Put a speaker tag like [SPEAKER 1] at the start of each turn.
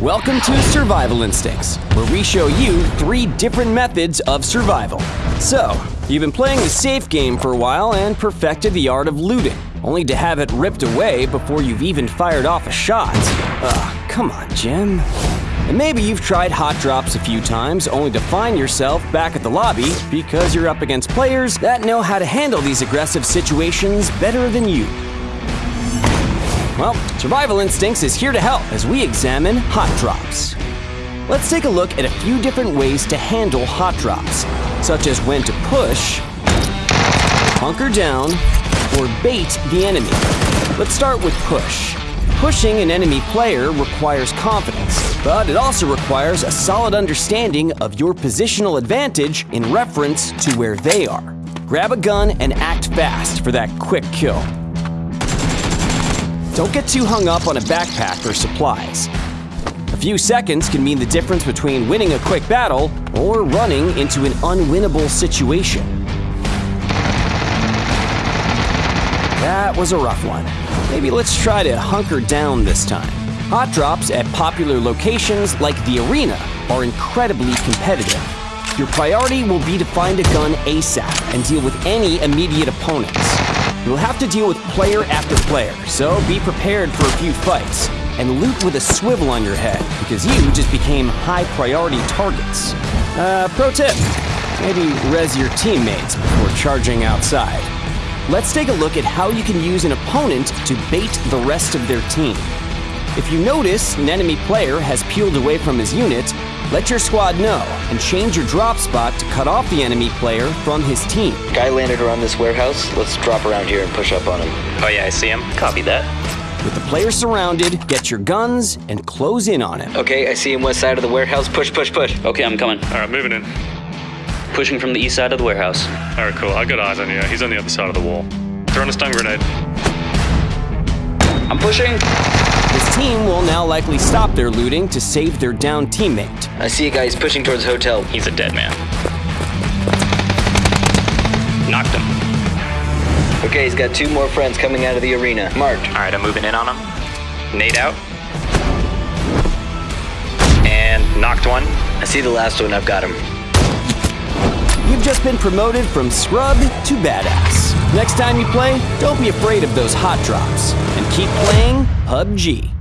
[SPEAKER 1] Welcome to Survival Instincts, where we show you three different methods of survival. So, you've been playing the safe game for a while and perfected the art of looting, only to have it ripped away before you've even fired off a shot. Ugh, come on, Jim. And maybe you've tried hot drops a few times only to find yourself back at the lobby because you're up against players that know how to handle these aggressive situations better than you. Well, Survival Instincts is here to help as we examine hot drops. Let's take a look at a few different ways to handle hot drops, such as when to push, hunker down, or bait the enemy. Let's start with push. Pushing an enemy player requires confidence, but it also requires a solid understanding of your positional advantage in reference to where they are. Grab a gun and act fast for that quick kill. Don't get too hung up on a backpack or supplies. A few seconds can mean the difference between winning a quick battle or running into an unwinnable situation. That was a rough one. Maybe let's try to hunker down this time. Hot drops at popular locations like the arena are incredibly competitive. Your priority will be to find a gun ASAP and deal with any immediate opponents. You'll have to deal with player after player, so be prepared for a few fights. And loot with a swivel on your head, because you just became high priority targets. Uh, pro tip, maybe res your teammates before charging outside. Let's take a look at how you can use an opponent to bait the rest of their team. If you notice an enemy player has peeled away from his unit, let your squad know and change your drop spot to cut off the enemy player from his team.
[SPEAKER 2] Guy landed around this warehouse. Let's drop around here and push up on him.
[SPEAKER 3] Oh yeah, I see him. Copy that.
[SPEAKER 1] With the player surrounded, get your guns and close in on him.
[SPEAKER 2] Okay, I see him west side of the warehouse. Push, push, push.
[SPEAKER 3] Okay, I'm coming.
[SPEAKER 4] All right, moving in.
[SPEAKER 3] Pushing from the east side of the warehouse.
[SPEAKER 4] All right, cool. I got eyes on you. He's on the other side of the wall. Throwing a stun grenade.
[SPEAKER 3] I'm pushing.
[SPEAKER 1] His team will now likely stop their looting to save their downed teammate.
[SPEAKER 2] I see a guy. He's pushing towards the hotel.
[SPEAKER 3] He's a dead man. Knocked him.
[SPEAKER 2] Okay, he's got two more friends coming out of the arena. Marked.
[SPEAKER 3] All right, I'm moving in on him. Nade out. And knocked one.
[SPEAKER 2] I see the last one. I've got him.
[SPEAKER 1] Just been promoted from scrub to badass. Next time you play, don't be afraid of those hot drops. And keep playing PUBG.